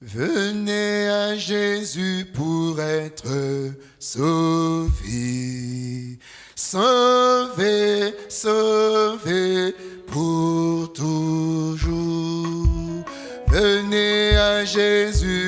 Venez à Jésus pour être sauvé. Sauvé, sauvé pour toujours. Venez à Jésus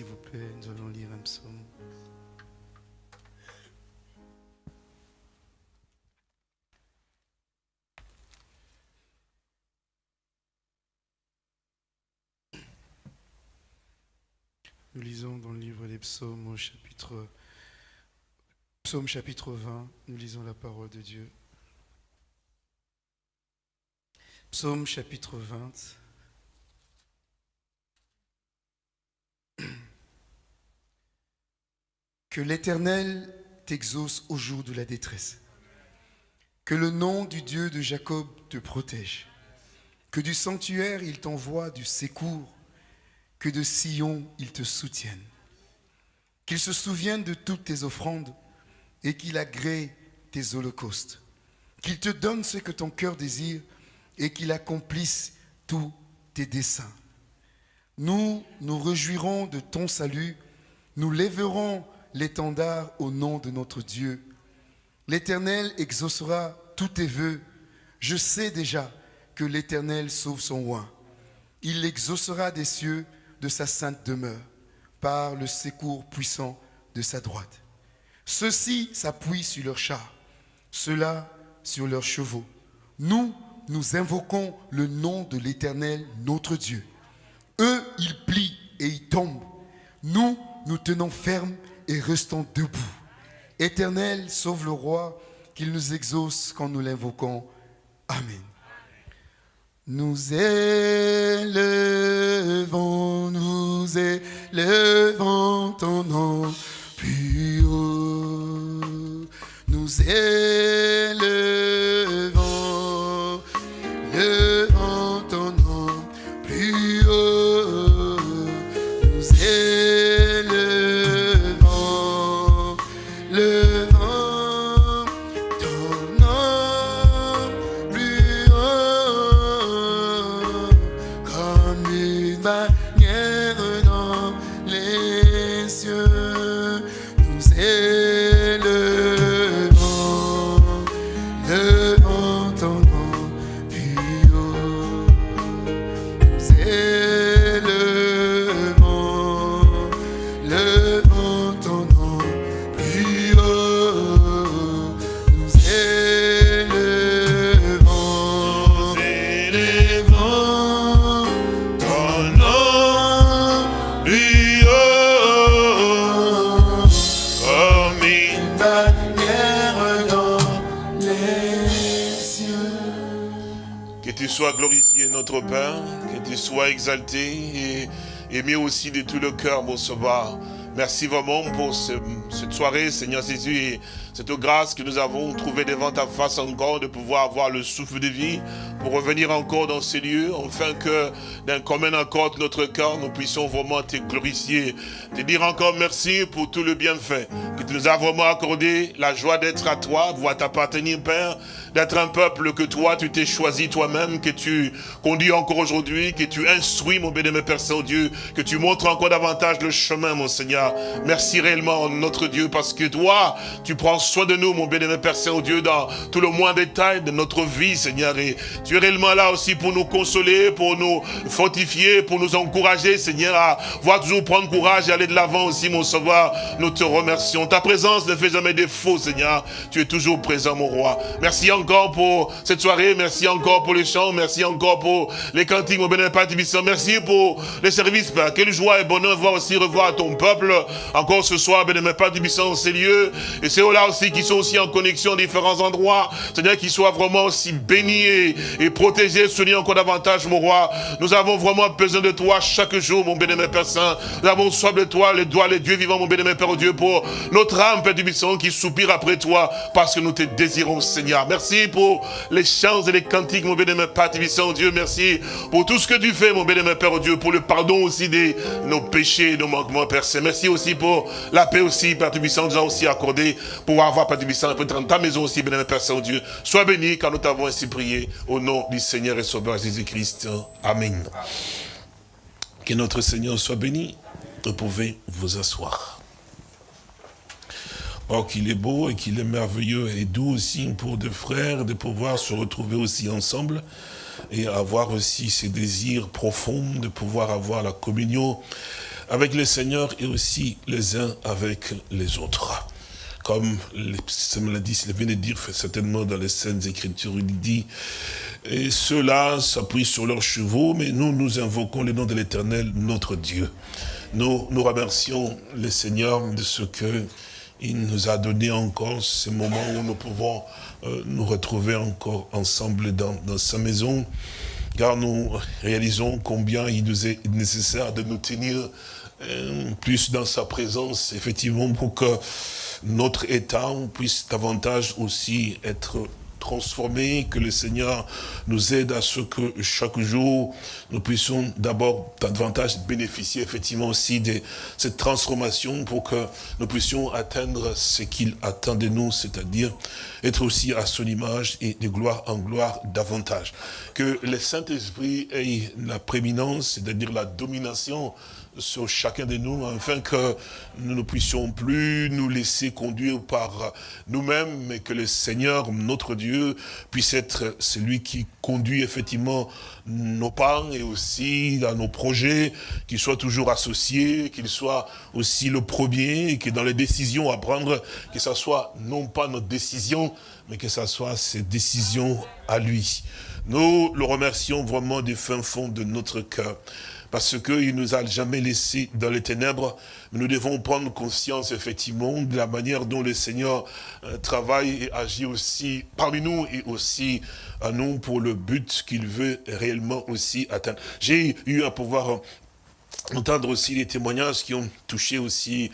s'il vous plaît, nous allons lire un psaume. Nous lisons dans le livre des psaumes au chapitre, psaume chapitre 20, nous lisons la parole de Dieu. Psaume chapitre 20. Que l'Éternel t'exauce au jour de la détresse. Que le nom du Dieu de Jacob te protège. Que du sanctuaire il t'envoie du secours. Que de Sion il te soutienne. Qu'il se souvienne de toutes tes offrandes et qu'il agrée tes holocaustes. Qu'il te donne ce que ton cœur désire et qu'il accomplisse tous tes desseins. Nous nous réjouirons de ton salut, nous lèverons l'étendard au nom de notre Dieu. L'Éternel exaucera tous tes vœux. Je sais déjà que l'Éternel sauve son roi. Il l'exaucera des cieux de sa sainte demeure, par le secours puissant de sa droite. Ceux-ci s'appuient sur leurs chars, ceux-là sur leurs chevaux. Nous, nous invoquons le nom de l'Éternel, notre Dieu. Eux, ils plient et ils tombent. Nous, nous tenons ferme et restons debout. Éternel, sauve le roi, qu'il nous exauce quand nous l'invoquons. Amen. Nous élevons, nous élevons ton nom plus haut. Nous élevons, exalté et aimé aussi de tout le cœur, mon sauveur. Merci vraiment pour ce- cette soirée, Seigneur Jésus, et cette grâce que nous avons trouvée devant ta face encore, de pouvoir avoir le souffle de vie, pour revenir encore dans ces lieux, afin que d'un commun accord de notre cœur, nous puissions vraiment te glorifier, te dire encore merci pour tout le bienfait, que tu nous as vraiment accordé la joie d'être à toi, de t'appartenir, Père, d'être un peuple que toi, tu t'es choisi toi-même, que tu conduis encore aujourd'hui, que tu instruis, mon bénémoine Père Saint-Dieu, que tu montres encore davantage le chemin, mon Seigneur. Merci réellement, notre Dieu, parce que toi, tu prends soin de nous, mon bénémoine Père Saint-Dieu, dans tout le moins détail de notre vie, Seigneur, et tu es réellement là aussi pour nous consoler, pour nous fortifier, pour nous encourager, Seigneur, à voir toujours prendre courage et aller de l'avant aussi, mon sauveur. Nous te remercions. Ta présence ne fait jamais défaut, Seigneur. Tu es toujours présent, mon roi. Merci encore pour cette soirée. Merci encore pour les chants. Merci encore pour les cantiques, mon bénévole Père Merci pour les services, Père. Quelle joie et bonheur de voir aussi revoir ton peuple encore ce soir, bénévole Père dans ces lieux. Et c'est là aussi qui sont aussi en connexion à différents endroits. Seigneur, qu'ils soient vraiment aussi bénis et, protégés, soutenus encore davantage, mon roi. Nous avons vraiment besoin de toi chaque jour, mon bénémoine Père Saint. Nous avons soif de toi, les doigts, les dieux vivants, mon bénémoine Père Dieu, pour notre âme, Père du qui soupire après toi, parce que nous te désirons, Seigneur. Merci pour les chants et les cantiques, mon bénémoine Père Tibissant, Dieu. Merci pour tout ce que tu fais, mon bénémoine Père Dieu, pour le pardon aussi de nos péchés nos manquements, Père Saint. Merci aussi pour la paix aussi, Père Tibissant, nous a aussi accordé pour avoir, Père Tibissant, peut dans ta maison aussi, bénémoine Père Saint-Dieu. Sois béni, car nous t'avons ainsi prié, au nom du Seigneur et Sauveur Jésus-Christ. Amen. Que notre Seigneur soit béni. Vous pouvez vous asseoir. Oh, qu'il est beau et qu'il est merveilleux et doux aussi pour des frères de pouvoir se retrouver aussi ensemble et avoir aussi ces désirs profonds de pouvoir avoir la communion avec le Seigneur et aussi les uns avec les autres. Comme ça me l'a dit, il vient de dire certainement dans les scènes écritures, il dit, et ceux-là s'appuient sur leurs chevaux, mais nous, nous invoquons le nom de l'éternel, notre Dieu. Nous, nous remercions le Seigneur de ce que il nous a donné encore ce moment où nous pouvons euh, nous retrouver encore ensemble dans, dans sa maison, car nous réalisons combien il nous est nécessaire de nous tenir euh, plus dans sa présence, effectivement, pour que notre état puisse davantage aussi être transformé, que le Seigneur nous aide à ce que chaque jour, nous puissions d'abord davantage bénéficier effectivement aussi de cette transformation pour que nous puissions atteindre ce qu'il attend de nous, c'est-à-dire être aussi à son image et de gloire en gloire davantage. Que le Saint-Esprit ait la prééminence, c'est-à-dire la domination sur chacun de nous, afin que nous ne puissions plus nous laisser conduire par nous-mêmes, mais que le Seigneur, notre Dieu, puisse être celui qui conduit effectivement nos pas et aussi dans nos projets, qu'il soit toujours associé, qu'il soit aussi le premier, et que dans les décisions à prendre, que ce soit non pas notre décision, mais que ce soit ses décisions à lui. Nous le remercions vraiment du fin fond de notre cœur parce qu'il nous a jamais laissés dans les ténèbres. Mais nous devons prendre conscience, effectivement, de la manière dont le Seigneur euh, travaille et agit aussi parmi nous et aussi à nous pour le but qu'il veut réellement aussi atteindre. J'ai eu à pouvoir entendre aussi les témoignages qui ont touché aussi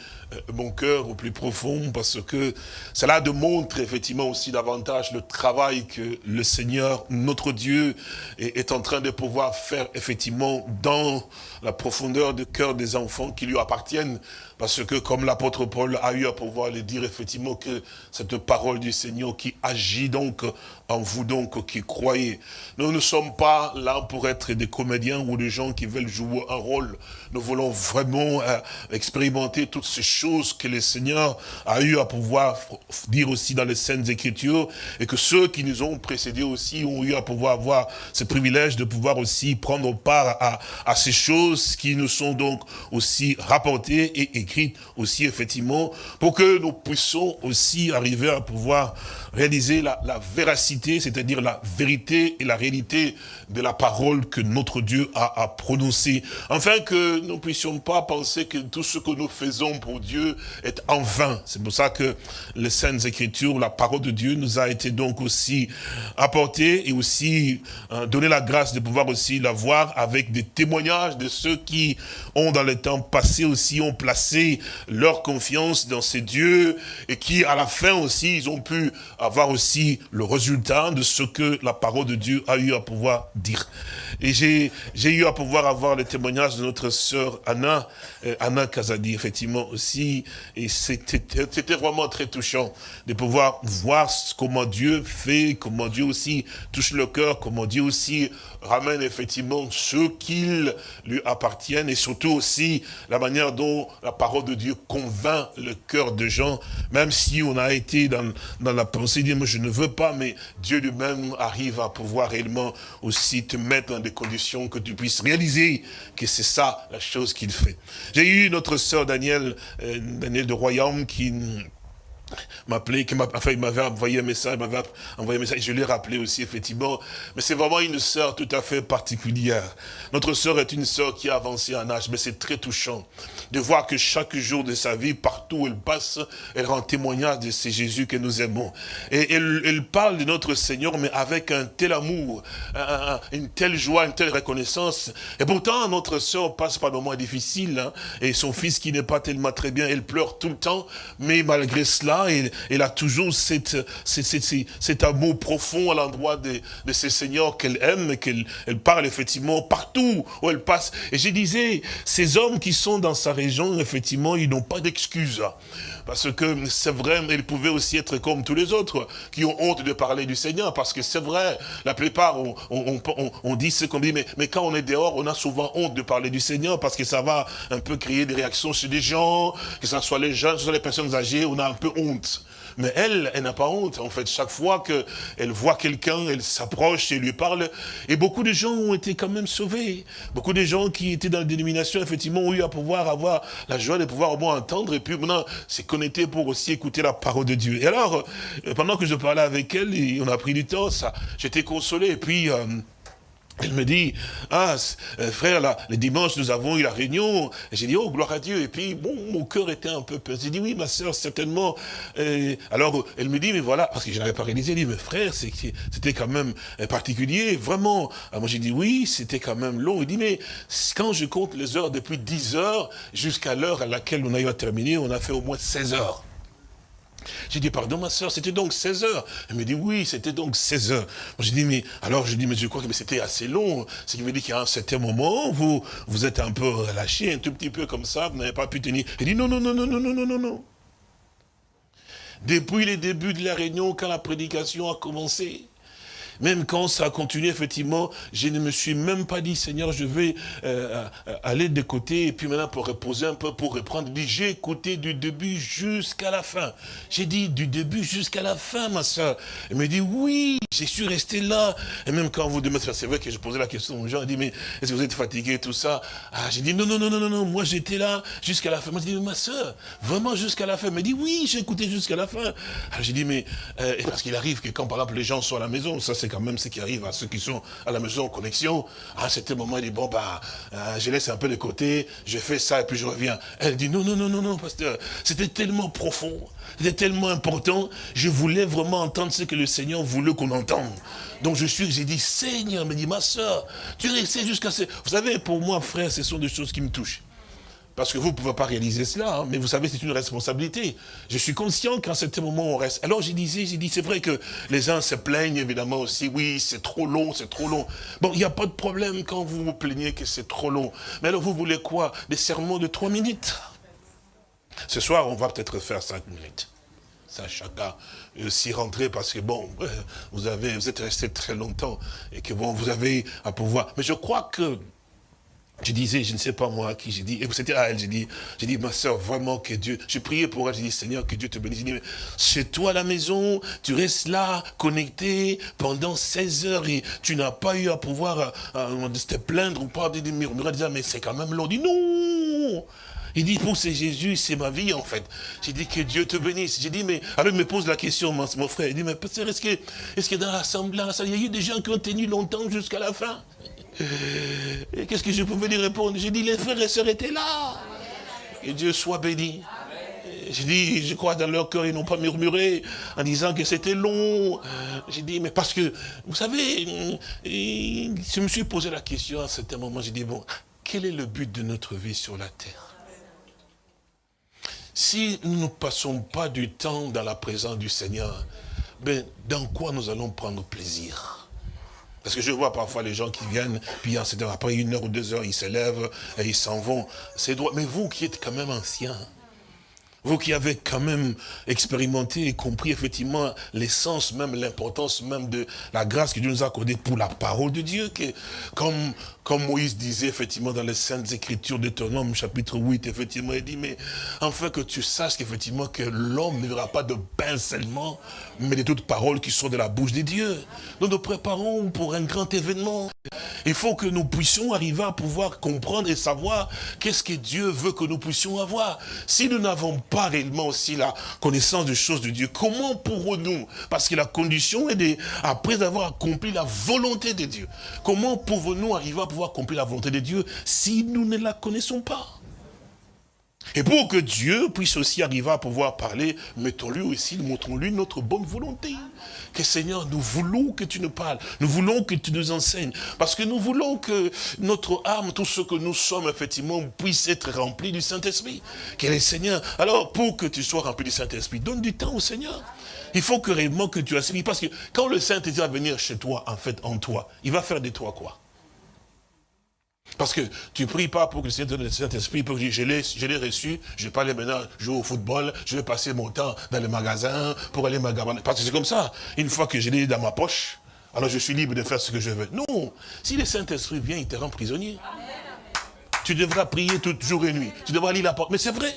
mon cœur au plus profond parce que cela démontre effectivement aussi davantage le travail que le Seigneur, notre Dieu, est, en train de pouvoir faire effectivement dans la profondeur du cœur des enfants qui lui appartiennent. Parce que comme l'apôtre Paul a eu à pouvoir le dire effectivement que cette parole du Seigneur qui agit donc en vous donc qui croyez. Nous ne sommes pas là pour être des comédiens ou des gens qui veulent jouer un rôle. Nous voulons vraiment euh, expérimenter toutes ces choses que le Seigneur a eu à pouvoir dire aussi dans les scènes écritures et que ceux qui nous ont précédés aussi ont eu à pouvoir avoir ce privilège de pouvoir aussi prendre part à, ces choses qui nous sont donc aussi rapportées et écrites aussi effectivement pour que nous puissions aussi arriver à pouvoir réaliser la, la véracité, c'est-à-dire la vérité et la réalité de la parole que notre Dieu a, a prononcée. Afin que nous ne puissions pas penser que tout ce que nous faisons pour Dieu est en vain. C'est pour ça que les Saintes Écritures, la parole de Dieu nous a été donc aussi apportée et aussi euh, donné la grâce de pouvoir aussi la voir avec des témoignages de ceux qui ont dans le temps passé aussi, ont placé leur confiance dans ces dieux et qui à la fin aussi, ils ont pu avoir aussi le résultat de ce que la parole de Dieu a eu à pouvoir dire. Et j'ai eu à pouvoir avoir le témoignage de notre sœur Anna, euh, Anna Kazadi, effectivement aussi, et c'était vraiment très touchant de pouvoir voir comment Dieu fait, comment Dieu aussi touche le cœur, comment Dieu aussi ramène effectivement ceux qui lui appartiennent, et surtout aussi la manière dont la parole de Dieu convainc le cœur de gens, même si on a été dans, dans la pensée, dire, moi je ne veux pas, mais Dieu lui-même arrive à pouvoir réellement aussi te mettre dans des conditions que tu puisses réaliser que c'est ça la chose qu'il fait. J'ai eu notre sœur Daniel, euh, Daniel de Royaume, qui m'appelait, enfin, il m'avait envoyé un message, il m'avait envoyé un message, je l'ai rappelé aussi, effectivement. Mais c'est vraiment une sœur tout à fait particulière. Notre sœur est une sœur qui a avancé en âge, mais c'est très touchant de voir que chaque jour de sa vie, partout où elle passe, elle rend témoignage de ce Jésus que nous aimons. Et elle, parle de notre Seigneur, mais avec un tel amour, un- un- une telle joie, une telle reconnaissance. Et pourtant, notre sœur passe par des moments difficiles, hein, et son fils qui n'est pas tellement très bien, elle pleure tout le temps, mais malgré cela, elle, elle a toujours cet amour profond à l'endroit de, de ce Seigneur qu'elle aime, et qu'elle elle parle effectivement partout où elle passe. Et je disais, ces hommes qui sont dans sa région, effectivement, ils n'ont pas d'excuses. Parce que c'est vrai, ils pouvaient aussi être comme tous les autres, qui ont honte de parler du Seigneur, parce que c'est vrai, la plupart, on, dit ce qu'on dit, mais, mais quand on est dehors, on a souvent honte de parler du Seigneur, parce que ça va un peu créer des réactions chez des gens, que ce soit les jeunes, que ce soit les personnes âgées, on a un peu honte. Mais elle, elle n'a pas honte. En fait, chaque fois qu'elle voit quelqu'un, elle s'approche et lui parle. Et beaucoup de gens ont été quand même sauvés. Beaucoup de gens qui étaient dans la dénomination, effectivement, ont eu à pouvoir avoir la joie de pouvoir au moins entendre. Et puis maintenant, c'est connecté pour aussi écouter la parole de Dieu. Et alors, euh, pendant que je parlais avec elle, on a pris du temps, ça, j'étais consolé. Et puis... euh, elle me dit, ah, euh, frère, là, le dimanche, nous avons eu la réunion. Et J'ai dit, oh, gloire à Dieu. Et puis, bon, mon cœur était un peu pesé. J'ai dit, oui, ma sœur, certainement. Euh, alors, elle me dit, mais voilà, parce que je n'avais pas réalisé. Elle dit, mais frère, c'était quand même euh, particulier, vraiment. Alors, moi, j'ai dit, oui, c'était quand même long. Il dit, mais quand je compte les heures, depuis 10 heures jusqu'à l'heure à laquelle on a eu à terminer, on a fait au moins 16 heures. J'ai dit, pardon, ma soeur, c'était donc 16 heures. Elle me dit, oui, c'était donc 16 heures. J'ai dit, mais, alors, je dis, mais je crois que c'était assez long. Ce qui veut dire qu'à un certain moment, vous, vous êtes un peu relâché, un tout petit peu comme ça, vous n'avez pas pu tenir. Elle dit, non, non, non, non, non, non, non, non, non. Depuis les débuts de la réunion, quand la prédication a commencé, même quand ça a continué, effectivement, je ne me suis même pas dit, Seigneur, je vais euh, euh, aller de côté, et puis maintenant pour reposer un peu, pour reprendre. J'ai écouté du début jusqu'à la fin. J'ai dit, du début jusqu'à la fin, ma soeur. Elle me dit, oui, je suis resté là. Et même quand vous demandez, c'est vrai que je posais la question aux gens, elle dit, mais est-ce que vous êtes fatigué, tout ça? Ah, j'ai dit, non, non, non, non, non, non, moi j'étais là jusqu'à la fin. Moi, j'ai dit, ma soeur, vraiment jusqu'à la fin. Elle me dit, oui, j'ai écouté jusqu'à la fin. Alors j'ai dit, mais, euh, parce qu'il arrive que quand par exemple les gens sont à la maison, ça c'est quand même ce qui arrive à ceux qui sont à la maison en connexion, à un certain moment, il dit, bon, bah, euh, je laisse un peu de côté, je fais ça et puis je reviens. Elle dit, non, non, non, non, non, pasteur, c'était tellement profond, c'était tellement important, je voulais vraiment entendre ce que le Seigneur voulait qu'on entende. Donc je suis, j'ai dit, Seigneur, me dit, ma soeur, tu es resté jusqu'à ce... Vous savez, pour moi, frère, ce sont des choses qui me touchent. Parce que vous ne pouvez pas réaliser cela, hein, mais vous savez, c'est une responsabilité. Je suis conscient qu'à certain moment, on reste. Alors, j'ai dit, j'ai dit, c'est vrai que les uns se plaignent, évidemment, aussi. Oui, c'est trop long, c'est trop long. Bon, il n'y a pas de problème quand vous vous plaignez que c'est trop long. Mais alors, vous voulez quoi? Des sermons de trois minutes? Ce soir, on va peut-être faire cinq minutes. Ça, chacun euh, s'y rentrer parce que, bon, vous, avez, vous êtes resté très longtemps et que, bon, vous avez à pouvoir. Mais je crois que je disais, je ne sais pas moi à qui j'ai dit, et c'était à elle, j'ai dit, j'ai dit, ma soeur, vraiment que Dieu, j'ai prié pour elle, j'ai dit, Seigneur, que Dieu te bénisse. Chez toi à la maison, tu restes là, connecté, pendant 16 heures, et tu n'as pas eu à pouvoir euh, euh, te plaindre ou pas, de murmurer, disant, mais c'est quand même long. Il dit, non il dit, pour c'est Jésus, c'est ma vie, en fait. J'ai dit, que Dieu te bénisse. J'ai dit, mais, alors il me pose la question, mon, mon frère, il dit, mais pasteur, est-ce que, est-ce que dans l'assemblée, il y a eu des gens qui ont tenu longtemps jusqu'à la fin? Et qu'est-ce que je pouvais lui répondre? J'ai dit, les frères et sœurs étaient là. Que Dieu soit béni. J'ai dit, je crois dans leur cœur, ils n'ont pas murmuré en disant que c'était long. J'ai dit, mais parce que, vous savez, je me suis posé la question à un certain moment, j'ai dit, bon, quel est le but de notre vie sur la terre? Si nous ne passons pas du temps dans la présence du Seigneur, ben, dans quoi nous allons prendre plaisir? Parce que je vois parfois les gens qui viennent, puis après une heure ou deux heures, ils se lèvent et ils s'en vont. Droit. Mais vous qui êtes quand même anciens, Vous qui avez quand même expérimenté et compris effectivement l'essence, même l'importance même de la grâce que Dieu nous a accordée pour la parole de Dieu, que comme, comme Moïse disait effectivement dans les Saintes Écritures de Deutéronome chapitre 8, effectivement, il dit, mais enfin que tu saches qu'effectivement que l'homme ne verra pas de pain seulement, mais de toutes paroles qui sont de la bouche de Dieu. Nous nous préparons pour un grand événement. Il faut que nous puissions arriver à pouvoir comprendre et savoir qu'est-ce que Dieu veut que nous puissions avoir. Si nous n'avons pas réellement aussi la connaissance des choses de Dieu, comment pourrons-nous Parce que la condition est de, après avoir accompli la volonté de Dieu, comment pouvons-nous arriver à pouvoir accomplir la volonté de Dieu si nous ne la connaissons pas? Et pour que Dieu puisse aussi arriver à pouvoir parler, mettons-lui aussi, montrons-lui notre bonne volonté. Que Seigneur, nous voulons que tu nous parles, nous voulons que tu nous enseignes, parce que nous voulons que notre âme, tout ce que nous sommes, effectivement, puisse être rempli du Saint-Esprit. Quel est Seigneur Alors, pour que tu sois rempli du Saint-Esprit, donne du temps au Seigneur. Il faut que réellement que tu aspires, parce que quand le Saint-Esprit va venir chez toi, en fait, en toi, il va faire de toi quoi? Parce que tu pries pas pour que le Seigneur donne le Saint-Esprit, pour que je l'ai reçu, je vais pas aller maintenant jouer au football, je vais passer mon temps dans le magasin pour aller magasiner. Parce que c'est comme ça. Une fois que je l'ai dans ma poche, alors je suis libre de faire ce que je veux. Non. Si le Saint-Esprit vient, il te rend prisonnier. Tu devras prier toute jour et nuit. Tu devras lire la porte. Mais c'est vrai.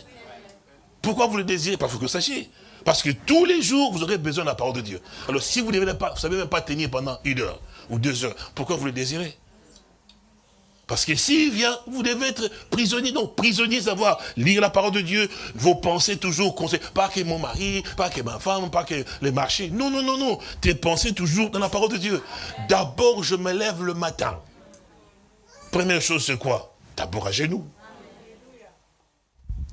Pourquoi vous le désirez? Parce que vous sachiez. Parce que tous les jours, vous aurez besoin de la parole de Dieu. Alors si vous ne savez même pas tenir pendant une heure ou deux heures, pourquoi vous le désirez? Parce que s'il vient, vous devez être prisonnier. Donc, prisonnier, savoir lire la parole de Dieu, vos pensées toujours conseillées. Pas que mon mari, pas que ma femme, pas que les marchés. Non, non, non, non. Tes pensées toujours dans la parole de Dieu. D'abord, je me lève le matin. Première chose, c'est quoi? D'abord à genoux.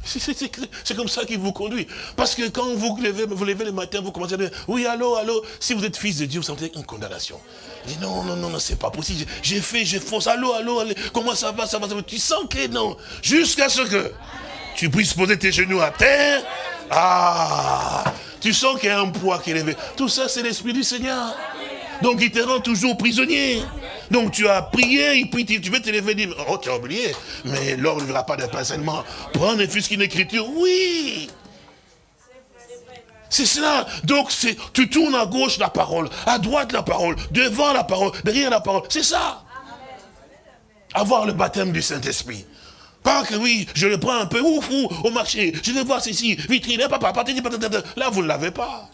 C'est comme ça qu'il vous conduit. Parce que quand vous levez, vous levez le matin, vous commencez à dire, oui, allô, allô, si vous êtes fils de Dieu, vous sentez une condamnation. Il dit, non, non, non, non, c'est pas possible. J'ai fait, j'ai fonce, allô, allô, allô, comment ça va, ça va, ça va? Tu sens que non. Jusqu'à ce que tu puisses poser tes genoux à terre. Ah, tu sens qu'il y a un poids qui est élevé. Tout ça, c'est l'Esprit du Seigneur. Donc il te rend toujours prisonnier. Donc tu as prié, et puis tu veux te lever et dire, oh tu as oublié, mais l'or ne verra pas de seulement. Prendre ne fût qu'une écriture, oui. C'est cela. Donc tu tournes à gauche la parole, à droite la parole, devant la parole, derrière la parole. C'est ça. Avoir le baptême du Saint-Esprit. Pas que oui, je le prends un peu, ouf, ouf, au marché, je vais voir ceci, vitrine, papa, là vous ne l'avez pas.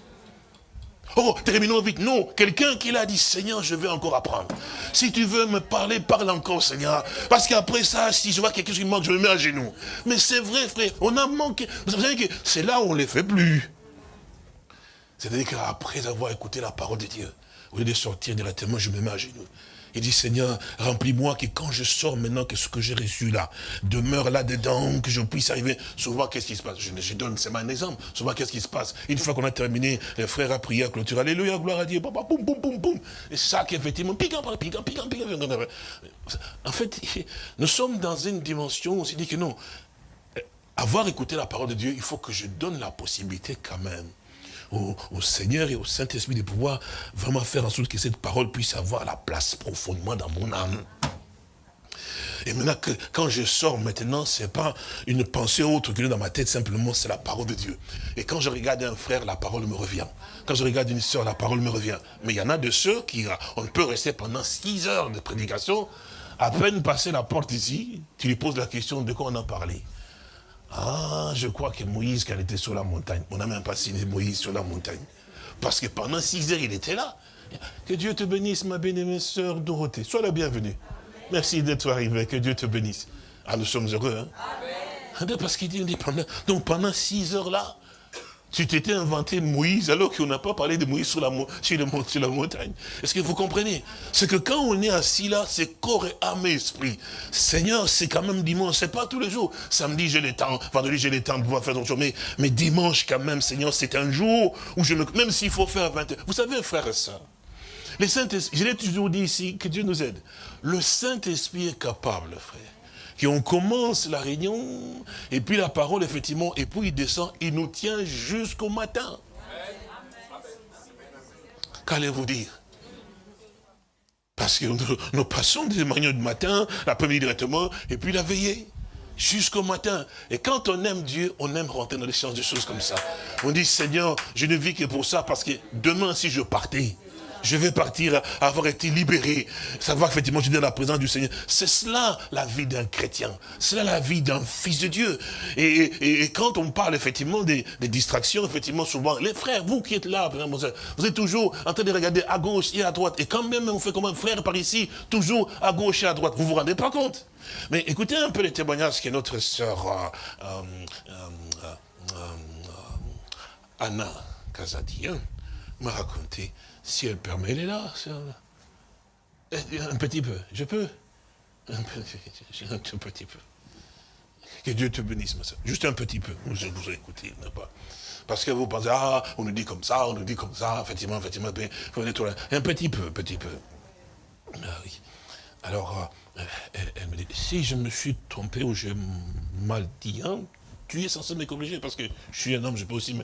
Oh, terminons vite. Non, quelqu'un qui l'a dit, Seigneur, je veux encore apprendre. Si tu veux me parler, parle encore, Seigneur. Parce qu'après ça, si je vois quelque chose qui manque, je me mets à genoux. Mais c'est vrai, frère, on a manqué. Vous savez que c'est là où on ne les fait plus. C'est-à-dire qu'après avoir écouté la parole de Dieu, au lieu de sortir directement, je me mets à genoux. Il dit, Seigneur, remplis-moi que quand je sors maintenant, que ce que j'ai reçu là, demeure là-dedans, que je puisse arriver. Souvent, qu'est-ce qui se passe? Je, donne, c'est un exemple. Souvent, qu'est-ce qui se passe? Une fois qu'on a terminé, les frères a clôturé, Alléluia, gloire à Dieu, boum, boum, boum, boum. Et ça, effectivement, piquant, piquant, piquant, piquant. En fait, nous sommes dans une dimension où on s'est dit que non, avoir écouté la parole de Dieu, il faut que je donne la possibilité quand même au, Seigneur et au Saint-Esprit de pouvoir vraiment faire en sorte que cette parole puisse avoir la place profondément dans mon âme. Et maintenant, que, quand je sors maintenant, ce n'est pas une pensée autre que dans ma tête, simplement c'est la parole de Dieu. Et quand je regarde un frère, la parole me revient. Quand je regarde une soeur, la parole me revient. Mais il y en a de ceux qui, on peut rester pendant six heures de prédication, à peine passer la porte ici, tu lui poses la question de quoi on a parlé? Ah, je crois que Moïse, quand il était sur la montagne, on n'a même pas signé Moïse sur la montagne. Parce que pendant six heures, il était là. Que Dieu te bénisse, ma bien-aimée sœur Dorothée. Sois la bienvenue. Merci d'être arrivé. Que Dieu te bénisse. Ah, nous sommes heureux. Hein? Amen. Parce qu'il dit, pendant, donc pendant six heures là, tu t'étais inventé Moïse alors qu'on n'a pas parlé de Moïse sur la, sur, la montagne. Est-ce que vous comprenez? C'est que quand on est assis là, c'est corps et âme et esprit. Seigneur, c'est quand même dimanche, c'est pas tous les jours. Samedi, j'ai le temps, vendredi, j'ai le temps de pouvoir faire d'autres choses. Mais, dimanche, quand même, Seigneur, c'est un jour où je me... Même s'il faut faire 20 heures. Vous savez, frère et soeur, les Saint je l'ai toujours dit ici, que Dieu nous aide. Le Saint-Esprit est capable, frère on commence la réunion, et puis la parole, effectivement, et puis il descend, il nous tient jusqu'au matin. Qu'allez-vous dire? Parce que nous, passons des réunions du matin, l'après-midi directement, et puis la veillée. jusqu'au matin. Et quand on aime Dieu, on aime rentrer dans des chances de choses comme ça. On dit, Seigneur, je ne vis que pour ça, parce que demain, si je partais, je vais partir, avoir été libéré, savoir effectivement, je suis dans la présence du Seigneur. C'est cela la vie d'un chrétien. C'est cela la vie d'un fils de Dieu. Et, quand on parle effectivement des, distractions, effectivement, souvent, les frères, vous qui êtes là, vous êtes toujours en train de regarder à gauche et à droite. Et quand même, on fait comme un frère par ici, toujours à gauche et à droite. Vous vous rendez pas compte? Mais écoutez un peu les témoignages que notre sœur euh, euh, euh, Anna Kazadi hein, m'a raconté. Si elle permet, elle est là. Un petit peu, je peux. Un petit, un petit peu. Que Dieu te bénisse, ma soeur. Juste un petit peu. Je vous ai écouté, pas. Parce que vous pensez, ah, on nous dit comme ça, on nous dit comme ça, effectivement, effectivement, un petit peu, petit peu. Ah. Alors, euh, elle, me dit, si je me suis trompé ou j'ai mal dit, hein, tu es censé me corriger parce que je suis un homme, je peux aussi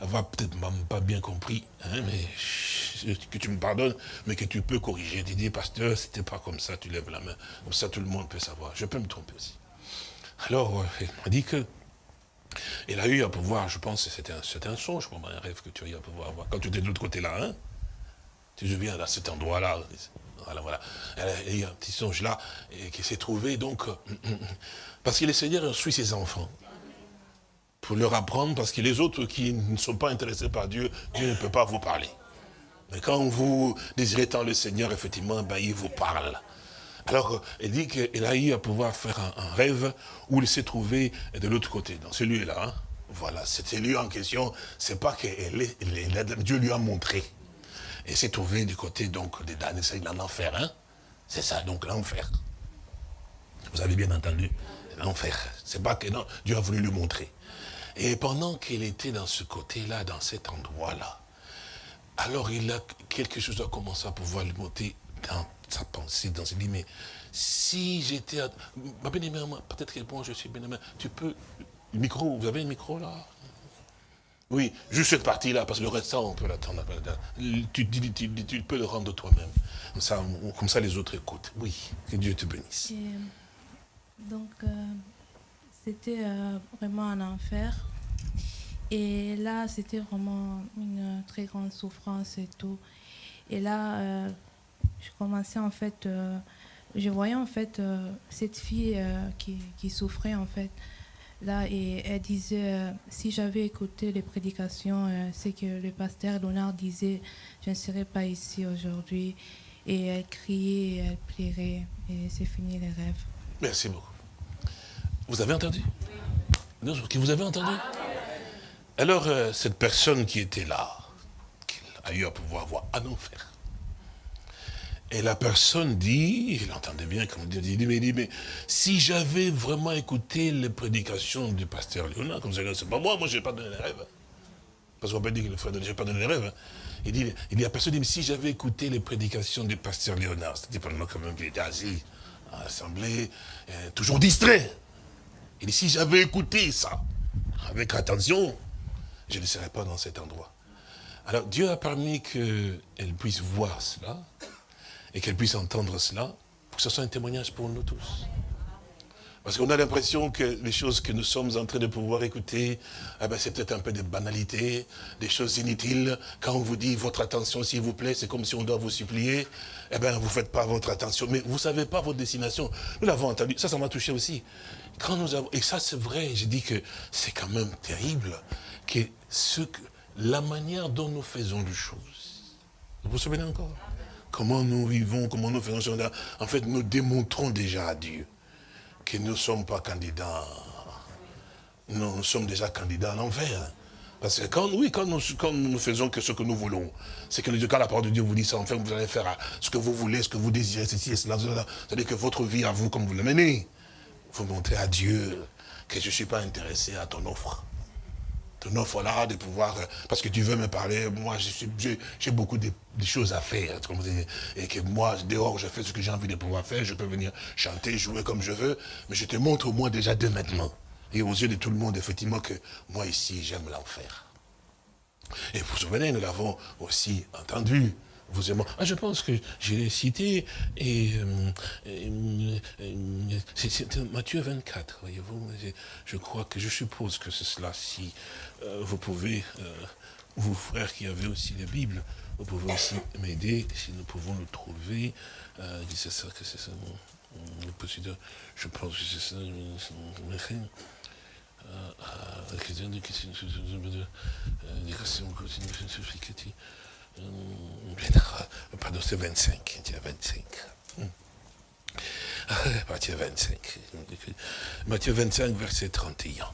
avoir peut-être même pas bien compris, hein, mais que tu me pardonnes, mais que tu peux corriger. Tu dis, pasteur, c'était pas comme ça, tu lèves la main. Comme ça, tout le monde peut savoir. Je peux me tromper aussi. Alors, euh, elle m'a dit que elle a eu à pouvoir, je pense, c'était un, un songe pour un rêve que tu as eu à pouvoir avoir. Quand tu étais de l'autre côté là, hein, tu te souviens, à cet endroit-là, voilà, voilà. Elle a eu un petit songe là, qui s'est trouvé, donc, euh, parce que le Seigneur suit ses enfants pour leur apprendre, parce que les autres qui ne sont pas intéressés par Dieu, Dieu ne peut pas vous parler. Mais quand vous désirez tant le Seigneur, effectivement, ben, il vous parle. Alors, elle dit qu'elle a eu à pouvoir faire un, rêve où il s'est trouvé de l'autre côté, dans celui-là. Hein. Voilà, c'était lui en question. C'est pas que Dieu lui a montré. Et s'est trouvé du côté donc des damnés, c'est l'enfer. Hein. C'est ça, donc l'enfer. Vous avez bien entendu L'enfer. C'est pas que non, Dieu a voulu lui montrer. Et pendant qu'il était dans ce côté-là, dans cet endroit-là, alors il a quelque chose a commencé à pouvoir lui monter dans sa pensée, dans ses dit, mais si j'étais... Ma bien peut-être que bon, je suis bien tu peux... micro, vous avez un micro là? Oui, juste cette partie-là, parce que le reste, on peut l'attendre. Tu, tu, peux le rendre toi-même. Comme ça, comme ça, les autres écoutent. Oui, que Dieu te bénisse. donc... Euh, c'était euh, vraiment un enfer. Et là, c'était vraiment une très grande souffrance et tout. Et là, euh, je commençais en fait, euh, je voyais en fait cette fille qui, qui, souffrait en fait. Là, et elle disait, si j'avais écouté les prédications, c'est que le pasteur Léonard disait, je ne serais pas ici aujourd'hui. Et elle criait, elle plairait, et c'est fini les rêves. Merci beaucoup. Vous avez entendu? Vous avez entendu? Alors, euh, cette personne qui était là, qui a eu à pouvoir voir un enfer. Et la personne dit, il entendait bien, comme Dieu dit, mais, dit, mais si j'avais vraiment écouté les prédications du pasteur Léonard, comme ça, c'est pas moi, moi je n'ai pas donné les rêves. Parce qu'on peut dire que le frère pas donné les rêves. Il dit, il dit, la personne dit, mais si j'avais écouté les prédications du pasteur Léonard, c'était pendant quand même qu'il était assis à euh, toujours distrait. Il dit, si j'avais écouté ça avec attention, je ne serais pas dans cet endroit. Alors Dieu a permis qu'elle puisse voir cela et qu'elle puisse entendre cela pour que ce soit un témoignage pour nous tous. Parce qu'on a l'impression que les choses que nous sommes en train de pouvoir écouter, eh ben c'est peut-être un peu de banalité, des choses inutiles. Quand on vous dit votre attention, s'il vous plaît, c'est comme si on doit vous supplier. Eh bien, vous ne faites pas votre attention. Mais vous ne savez pas votre destination. Nous l'avons entendu. Ça, ça m'a touché aussi. Et ça c'est vrai, je dis que c'est quand même terrible, que, la manière dont nous faisons les choses. Vous vous souvenez encore? Comment nous vivons, comment nous faisons. En fait, nous démontrons déjà à Dieu que nous ne sommes pas candidats. Nous, sommes déjà candidats à l'enfer. Parce que quand, oui, quand nous, quand nous faisons que ce que nous voulons, c'est que quand la parole de Dieu vous dit ça, enfin, vous allez faire ce que vous voulez, ce que vous désirez, ceci et cela, cela. C'est-à-dire que votre vie à vous, comme vous la menez, vous montrez à Dieu que je ne suis pas intéressé à ton offre. Ton offre là, de pouvoir, parce que tu veux me parler, moi j'ai beaucoup de, choses à faire, et que moi, dehors, je fais ce que j'ai envie de pouvoir faire, je peux venir chanter, jouer comme je veux, mais je te montre au moins déjà dès maintenant, et aux yeux de tout le monde, effectivement, que moi ici, j'aime l'enfer. Et vous vous souvenez, nous l'avons aussi entendu, Ah, je pense que je l'ai cité, et, euh, euh, euh, c'est Matthieu 24, voyez-vous. Je, crois que, je suppose que c'est cela, si euh, vous pouvez, euh, vous frères qui avez aussi la Bible, vous pouvez aussi m'aider, si nous pouvons le trouver. Euh, c'est que c'est je pense que c'est ça. Euh, euh, euh, Pardon, c'est 25. Il y a 25. Matthieu 25. Matthieu 25, verset 31.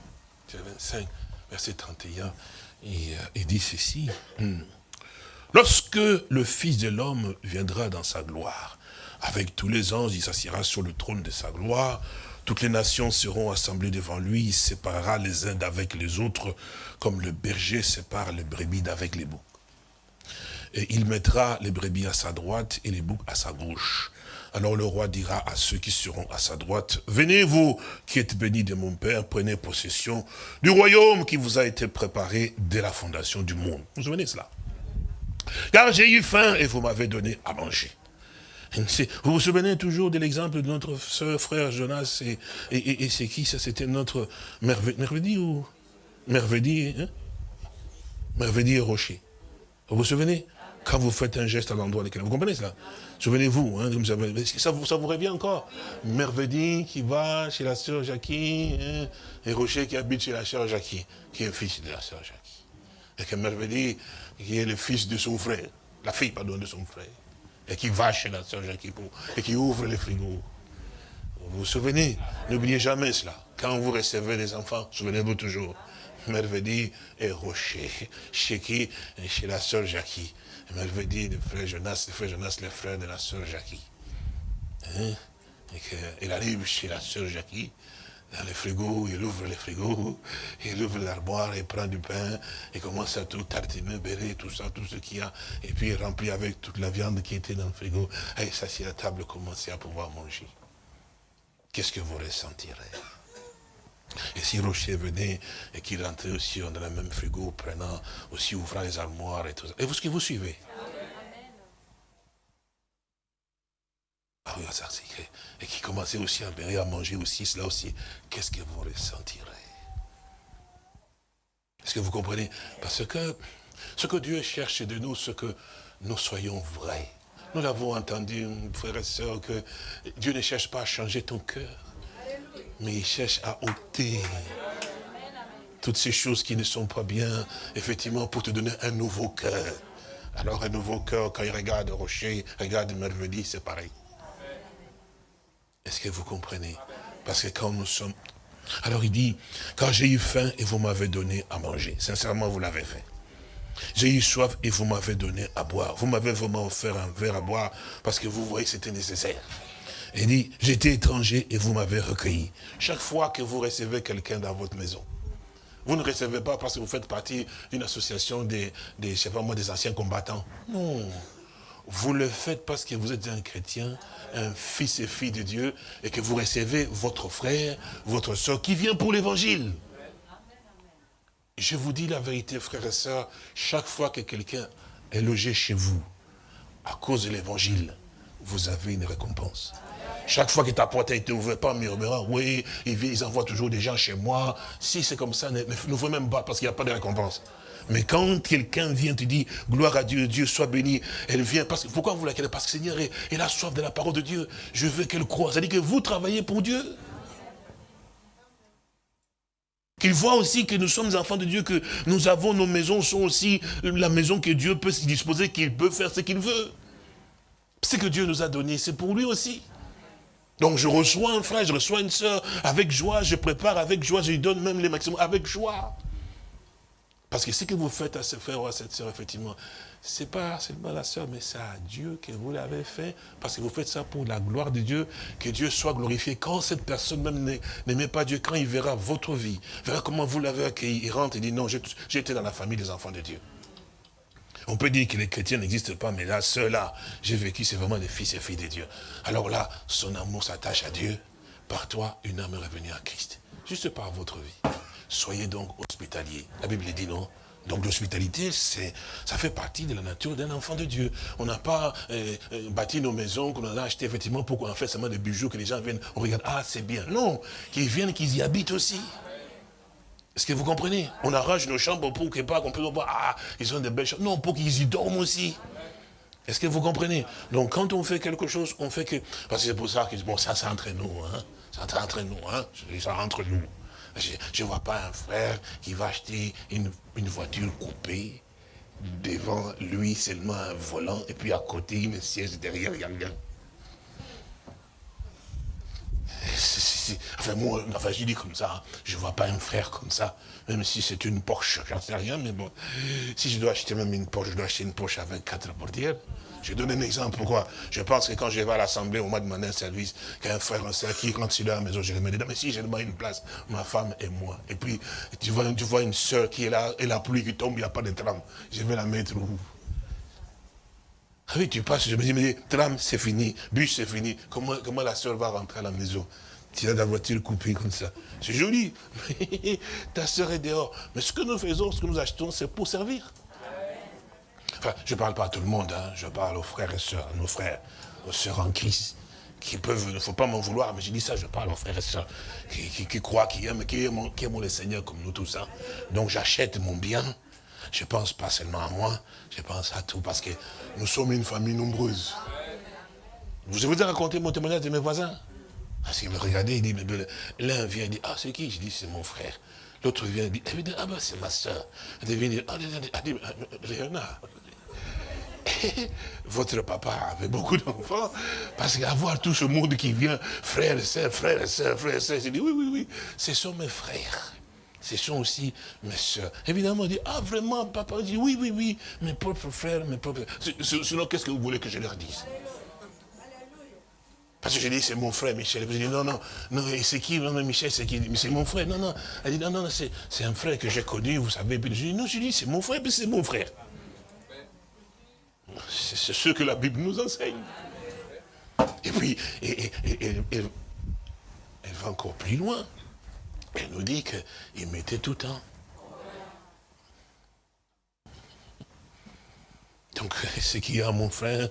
Matthieu 25, verset 31. Et, il dit ceci. Hmm. Lorsque le Fils de l'homme viendra dans sa gloire, avec tous les anges, il s'assiera sur le trône de sa gloire, toutes les nations seront assemblées devant lui, il séparera les uns d'avec les autres, comme le berger sépare les brebis d'avec les boucs. Et il mettra les brebis à sa droite et les boucs à sa gauche. Alors le roi dira à ceux qui seront à sa droite, venez vous qui êtes bénis de mon Père, prenez possession du royaume qui vous a été préparé dès la fondation du monde. Vous vous souvenez cela? Car j'ai eu faim et vous m'avez donné à manger. Vous vous souvenez toujours de l'exemple de notre frère Jonas, et, c'est qui ça? C'était notre Mervedi ou Mervedi, hein? Mervedi et Rocher. Vous vous souvenez? Quand vous faites un geste à l'endroit lequel vous comprenez cela Souvenez-vous, hein, ça, vous, revient encore Mervedi qui va chez la sœur Jackie, hein, et Rocher qui habite chez la sœur Jackie, qui est fils de la sœur Jackie. Et que Mervedi, qui est le fils de son frère, la fille, pardon, de son frère et qui va chez la sœur Jacques et qui ouvre les frigos. Vous vous souvenez N'oubliez jamais cela. Quand vous recevez des enfants, souvenez-vous toujours. Merveille et Rocher. Chez qui? Chez la sœur Jackie. Merveille, le frère Jonas, le frère Jonas, le frère de la sœur Jackie. Hein? Et il arrive chez la sœur Jackie, dans le frigo, il ouvre le frigo, il ouvre l'armoire, il prend du pain, il commence à tout tartiner, bérer, tout ça, tout ce qu'il y a, et puis il remplit avec toute la viande qui était dans le frigo, et s'assied à la table, commencer à pouvoir manger. Qu'est-ce que vous ressentirez? Et si Rocher venait et qu'il rentrait aussi dans le même frigo, prenant, aussi ouvrant les armoires et tout ça. Et vous, ce que vous suivez? Ah oui, ça, et qui commençait aussi à à manger aussi, cela aussi, qu'est-ce que vous ressentirez? Est-ce que vous comprenez? Parce que ce que Dieu cherche de nous, ce que nous soyons vrais. Nous l'avons entendu, frères et sœurs, que Dieu ne cherche pas à changer ton cœur, mais il cherche à ôter toutes ces choses qui ne sont pas bien, effectivement, pour te donner un nouveau cœur. Alors un nouveau cœur, quand il regarde Rocher, regarde Merveille, c'est pareil. Est-ce que vous comprenez? Parce que quand nous sommes... Alors il dit, quand j'ai eu faim et vous m'avez donné à manger, sincèrement vous l'avez fait. J'ai eu soif et vous m'avez donné à boire. Vous m'avez vraiment offert un verre à boire parce que vous voyez que c'était nécessaire. Il dit, j'étais étranger et vous m'avez recueilli. Chaque fois que vous recevez quelqu'un dans votre maison, vous ne recevez pas parce que vous faites partie d'une association des, sais pas moi, des anciens combattants. Non. Vous le faites parce que vous êtes un chrétien, un fils et fille de Dieu, et que vous recevez votre frère, votre soeur, qui vient pour l'évangile. Je vous dis la vérité, frères et sœurs, chaque fois que quelqu'un est logé chez vous, à cause de l'évangile, vous avez une récompense. Chaque fois que ta porte a été ouverte, pas murmurant, oui, ils envoient toujours des gens chez moi. Si c'est comme ça, ne, ne, même pas, parce qu'il n'y a pas de récompense. Mais quand quelqu'un vient te dire, gloire à Dieu, Dieu soit béni, elle vient, parce pourquoi vous la querez Parce que Seigneur, elle a soif de la parole de Dieu. Je veux qu'elle croie. C'est-à-dire que vous travaillez pour Dieu. Qu'il voit aussi que nous sommes enfants de Dieu, que nous avons nos maisons, sont aussi la maison que Dieu peut se disposer, qu'il peut faire ce qu'il veut. Ce que Dieu nous a donné, c'est pour lui aussi. Donc je reçois un frère, je reçois une soeur, avec joie, je prépare avec joie, je lui donne même les maximums, avec joie. Parce que ce que vous faites à ce frère ou à cette soeur, effectivement, ce n'est pas seulement la soeur, mais c'est à Dieu que vous l'avez fait. Parce que vous faites ça pour la gloire de Dieu, que Dieu soit glorifié. Quand cette personne même n'aimait pas Dieu, quand il verra votre vie, verra comment vous l'avez accueilli, il rentre et dit non, été dans la famille des enfants de Dieu. On peut dire que les chrétiens n'existent pas, mais là, ceux-là, j'ai vécu, c'est vraiment des fils et filles de Dieu. Alors là, son amour s'attache à Dieu. Par toi, une âme est revenue à Christ. Juste par votre vie. Soyez donc hospitaliers. La Bible dit non, Donc l'hospitalité, ça fait partie de la nature d'un enfant de Dieu. On n'a pas euh, euh, bâti nos maisons qu'on a acheté effectivement pour qu'on en fait seulement des bijoux, que les gens viennent, on regarde, ah c'est bien. Non, qu'ils viennent, qu'ils y habitent aussi. Est-ce que vous comprenez On arrange nos chambres pour que pas qu'on puisse voir, ah, ils ont des belles chambres. Non, pour qu'ils y dorment aussi. Est-ce que vous comprenez? Donc quand on fait quelque chose, on fait que... Parce que c'est pour ça que, bon, ça c'est entre nous, hein. C'est entre nous, hein. Ça entre nous. Je ne vois pas un frère qui va acheter une, voiture coupée, devant lui seulement un volant, et puis à côté une siège derrière Enfin, moi, enfin, je dis comme ça, je ne vois pas un frère comme ça, même si c'est une Porsche, j'en sais rien, mais bon, si je dois acheter même une Porsche, je dois acheter une Porsche avec quatre portières. Je donne un exemple pourquoi? Je pense que quand je vais à l'Assemblée, au mois de demander un service, qu'un frère, un soeur qui rentre sur la maison, je remets dedans. Mais si j'ai demandé une place, ma femme et moi. Et puis, tu vois, tu vois une soeur qui est là, et la pluie qui tombe, il n'y a pas de tram. Je vais la mettre où? Ah oui, tu passes, je me dis, mais tram, c'est fini, bus, c'est fini. Comment, comment la soeur va rentrer à la maison? Tu as la voiture coupée comme ça. C'est joli. Ta soeur est dehors. Mais ce que nous faisons, ce que nous achetons, c'est pour servir. Enfin, je ne parle pas à tout le monde, hein. je parle aux frères et sœurs, à nos frères, aux sœurs en Christ, qui peuvent, il ne faut pas m'en vouloir, mais je dis ça, je parle aux frères et sœurs, qui, croient, qui aiment, qui aiment, qui le Seigneur comme nous tous. Hein. Donc j'achète mon bien, je pense pas seulement à moi, je pense à tout, parce que nous sommes une famille nombreuse. Je vous ai raconté mon témoignage de mes voisins? Parce qu'il me regardait, il dit, l'un vient, il dit, ah c'est qui? Je dis, c'est mon frère. L'autre vient, il dit, ah ben c'est ma soeur. Elle vient, dit, ah, Léonard. votre papa avait beaucoup d'enfants, parce qu'avoir tout ce monde qui vient, et frères et sœurs, frères et sœurs, il dit, oui, oui, oui, ce sont mes frères. Ce sont aussi mes soeurs. Évidemment, on dit, ah vraiment, papa dit, oui, oui, oui, mes propres frères, mes propres... Sinon, qu'est-ce que vous voulez que je leur dise? Parce que je dis, c'est mon frère Michel. Je dis, non, non, non, c'est qui? Michel, c'est qui? C'est mon frère. Non, non. Elle dit, non, non, c'est un frère que j'ai connu, vous savez. Puis je dis, non, je dis, c'est mon frère, puis c'est mon frère. C'est ce que la Bible nous enseigne. Et puis, elle va encore plus loin. Elle nous dit qu'il mettait tout le temps. Donc, ce qu'il y a, mon frère,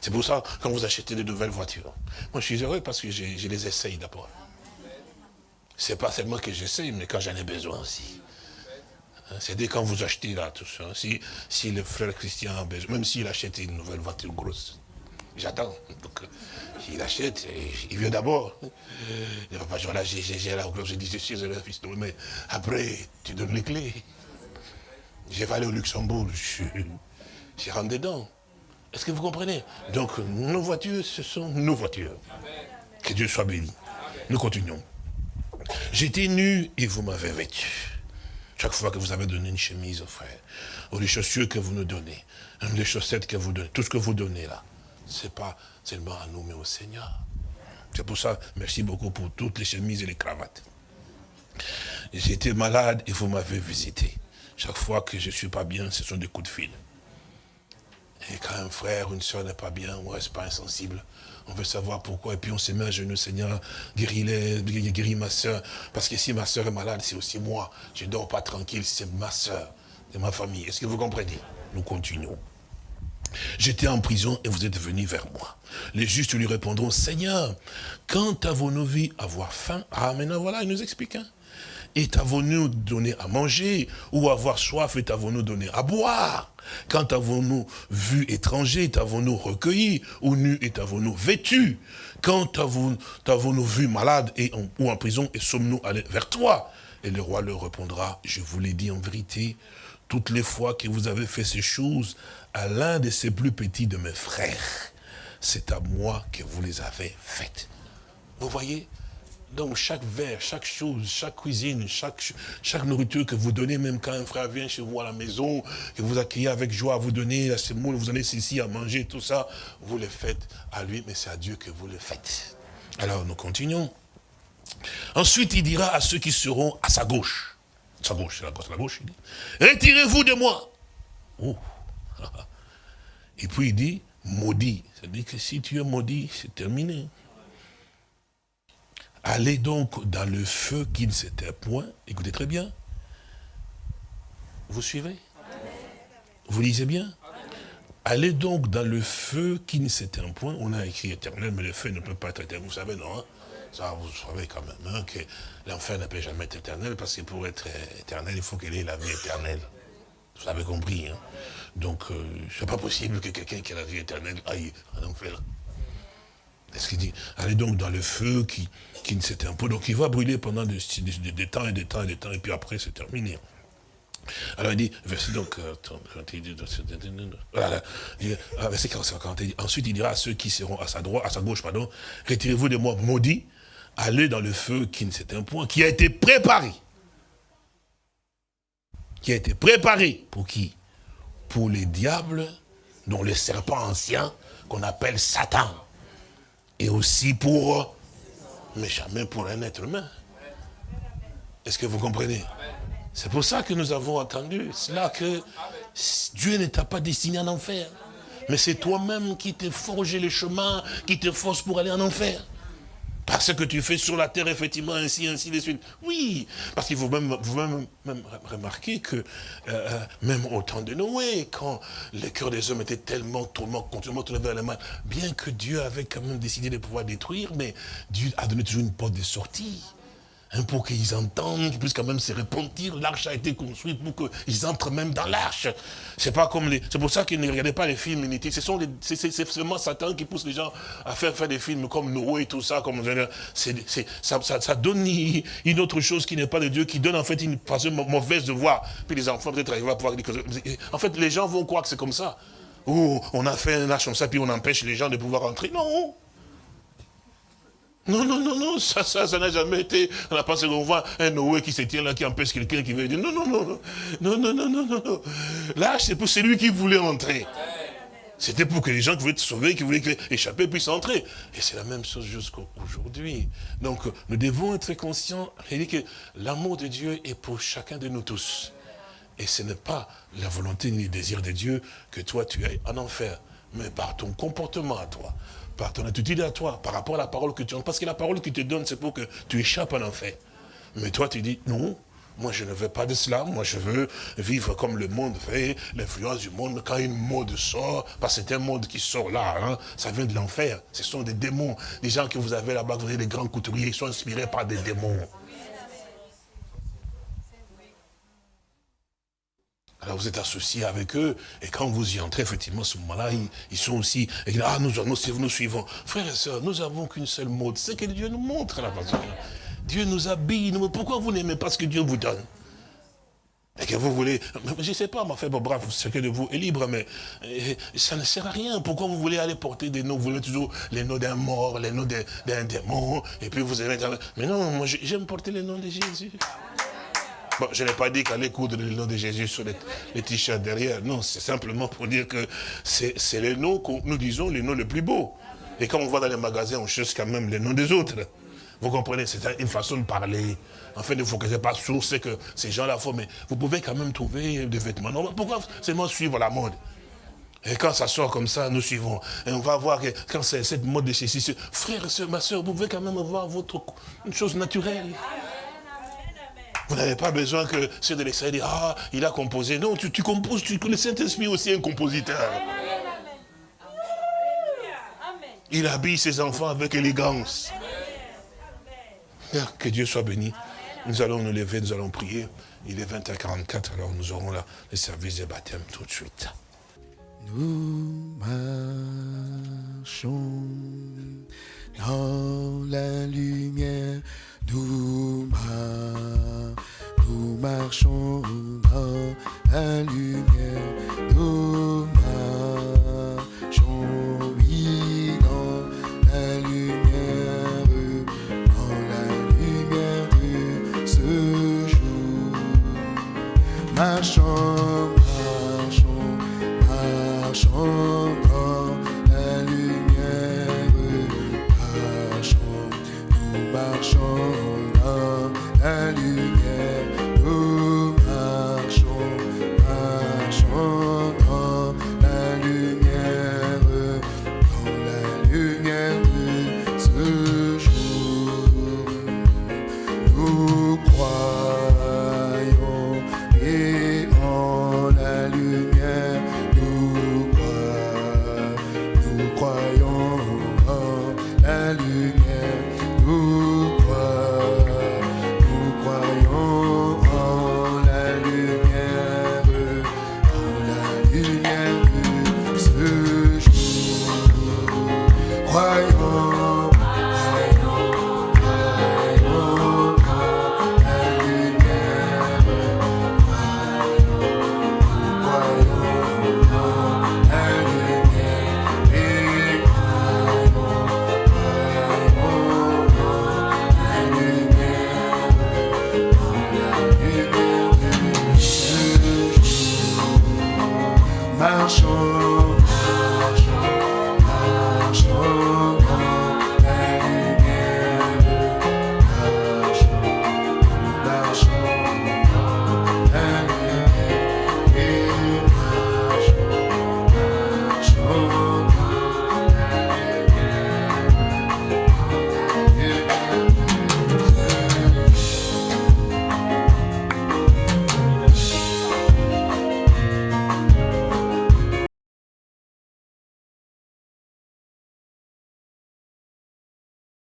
c'est pour ça, quand vous achetez de nouvelles voitures, moi je suis heureux parce que je, les essaye d'abord. C'est pas seulement que j'essaye, mais quand j'en ai besoin aussi. Hein, c'est dès quand vous achetez là, tout ça. Si, si le frère Christian a besoin, même s'il achète une nouvelle voiture grosse, j'attends. Donc, il achète, il vient d'abord. Il va pas dire, là, j'ai la je dis, je suis le fils de mais après, tu donnes les clés. J'ai aller au Luxembourg, je, je rentre dedans. Est-ce que vous comprenez? Donc, nos voitures, ce sont nos voitures. Que Dieu soit béni. Nous continuons. J'étais nu et vous m'avez vêtu. Chaque fois que vous avez donné une chemise au frère, ou les chaussures que vous nous donnez, les chaussettes que vous donnez, tout ce que vous donnez là, ce n'est pas seulement à nous, mais au Seigneur. C'est pour ça, merci beaucoup pour toutes les chemises et les cravates. J'étais malade et vous m'avez visité. Chaque fois que je ne suis pas bien, ce sont des coups de fil. Et quand un frère ou une soeur n'est pas bien, on ne reste pas insensible on veut savoir pourquoi, et puis on se met à genoux, Seigneur, guéris-les, guéris ma soeur, parce que si ma soeur est malade, c'est aussi moi, je ne dors pas tranquille, c'est ma soeur, c'est ma famille. Est-ce que vous comprenez? Nous continuons. J'étais en prison et vous êtes venus vers moi. Les justes lui répondront, Seigneur, quand avons-nous vu avoir faim? Ah, maintenant voilà, il nous explique. Hein. Et avons-nous donné à manger Ou avoir soif et avons-nous donné à boire? Quand avons-nous vu étranger, t'avons-nous recueilli, ou nu et t'avons-nous vêtu? Quand avons-nous vu malade ou en prison et sommes-nous allés vers toi? Et le roi leur répondra, je vous l'ai dit en vérité, toutes les fois que vous avez fait ces choses à l'un de ces plus petits de mes frères, c'est à moi que vous les avez faites. Vous voyez donc chaque verre, chaque chose, chaque cuisine, chaque, nourriture que vous donnez, même quand un frère vient chez vous à la maison, que vous accueillez avec joie, vous donnez à ce monde, vous donnez ceci à manger, tout ça, vous le faites à lui, mais c'est à Dieu que vous le faites. Alors nous continuons. Ensuite, il dira à ceux qui seront à sa gauche, sa gauche, c'est la gauche, la gauche, il dit, retirez-vous de moi. Oh. Et puis il dit, maudit. C'est-à-dire que si tu es maudit, c'est terminé. Allez donc dans le feu qui ne s'était point. Écoutez très bien. Vous suivez? Vous lisez bien? Allez donc dans le feu qui ne s'éteint point. On a écrit éternel, mais le feu ne peut pas être éternel. Vous savez, non hein? Ça, vous savez quand même hein, que l'enfer ne peut jamais être éternel, parce que pour être éternel, il faut qu'il ait la vie éternelle. Vous avez compris. Hein? Donc, euh, c'est pas possible que quelqu'un qui a la vie éternelle aille en enfer. Est-ce qu'il dit Allez donc dans le feu qui, qui ne s'éteint pas. Donc, il va brûler pendant des, temps et des temps et des temps, et puis après, c'est terminé. Alors il dit, verset donc, verset 40, il dit, ensuite il dira à ceux qui seront à sa droite, à sa gauche, pardon, retirez-vous de moi, maudit, allez dans le feu qui ne s'éteint point, qui a été préparé. Qui a été préparé pour qui? Pour les diables, dont le serpent ancien, qu'on appelle Satan. Et aussi pour, mais jamais pour un être humain. Est-ce que vous comprenez? C'est pour ça que nous avons entendu cela que Dieu ne t'a pas destiné en enfer. Mais c'est toi-même qui t'es forgé le chemin, qui te force pour aller en enfer. Parce que tu fais sur la terre, effectivement, ainsi, ainsi de suite. Oui, parce qu'il faut même, vous même, même remarquer que, euh, euh, même au temps de Noé, quand le cœur des hommes était tellement tourment, continuellement tourné vers le mal, bien que Dieu avait quand même décidé de pouvoir détruire, mais Dieu a donné toujours une porte de sortie. Hein, pour qu'ils entendent, qu'ils puissent quand même se repentir. L'arche a été construite pour qu'ils entrent même dans l'arche. C'est pas comme les... C'est pour ça qu'ils ne regardaient pas les films inutiles. C'est seulement Satan qui pousse les gens à faire, faire des films comme Noé et tout ça. Comme, ça, donne une autre chose qui n'est pas de Dieu, qui donne en fait une façon mauvaise de voir. Puis les enfants peut-être arrivent à pouvoir dire En fait, les gens vont croire que c'est comme ça. Ou on a fait un arche comme ça, puis on empêche les gens de pouvoir entrer. Non non, non, non, non, ça, ça, ça n'a jamais été. On a pensé qu'on voit un Noé qui se tient là, qui empêche quelqu'un qui veut dire non, non, non, non, non, non, non, non, non. Là, c'est pour celui qui voulait entrer. C'était pour que les gens qui voulaient être sauvés, qui voulaient échapper, puissent entrer. Et c'est la même chose jusqu'aujourd'hui. Donc, nous devons être conscients, dit que l'amour de Dieu est pour chacun de nous tous. Et ce n'est pas la volonté ni le désir de Dieu que toi tu ailles en enfer, mais par ton comportement à toi, par ton attitude à toi, par rapport à la parole que tu as. Parce que la parole que tu te donne, c'est pour que tu échappes à l'enfer. Mais toi, tu dis, non, moi je ne veux pas de cela, moi je veux vivre comme le monde fait, l'influence du monde, quand une mode sort, parce que c'est un monde qui sort là, hein, ça vient de l'enfer, ce sont des démons. Les gens que vous avez là-bas, vous avez des grands couturiers, ils sont inspirés par des démons. Alors vous êtes associé avec eux, et quand vous y entrez, effectivement, à ce moment-là, ils, sont aussi, ah, nous, nous, nous suivons. Frères et sœurs, nous n'avons qu'une seule mode, c'est que Dieu nous montre la façon. Dieu nous habille, pourquoi vous n'aimez pas ce que Dieu vous donne? Et que vous voulez, je ne sais pas, ma fait, bon, bref, chacun de vous est libre, mais eh, ça ne sert à rien. Pourquoi vous voulez aller porter des noms? Vous voulez toujours les noms d'un mort, les noms d'un démon, et puis vous aimez... Mais non, moi j'aime porter les noms de Jésus. Je n'ai pas dit qu'aller coudre le nom de Jésus sur les, t-shirts derrière. Non, c'est simplement pour dire que c'est le nom que nous disons les noms les plus beaux. Et quand on va dans les magasins, on cherche quand même les noms des autres. Vous comprenez C'est une façon de parler. En fait, ne vous focalisez pas sur ce que ces gens-là font, mais vous pouvez quand même trouver des vêtements. Non, pourquoi seulement suivre la mode? Et quand ça sort comme ça, nous suivons. Et on va voir que quand c'est cette mode de ceci, frère, ma soeur, vous pouvez quand même avoir votre, une chose naturelle. Vous n'avez pas besoin que ceux de l'extérieur disent, ah, il a composé. Non, tu, composes, tu, le Saint-Esprit aussi un compositeur. Il habille ses enfants avec élégance. Que Dieu soit béni. Nous allons nous lever, nous allons prier. Il est 20h44, alors nous aurons là le service de baptême tout de suite. Nous marchons dans la lumière nous, marchons dans la lumière, nous marchons, dans la lumière, dans la lumière ce jour. Marchons. la lune.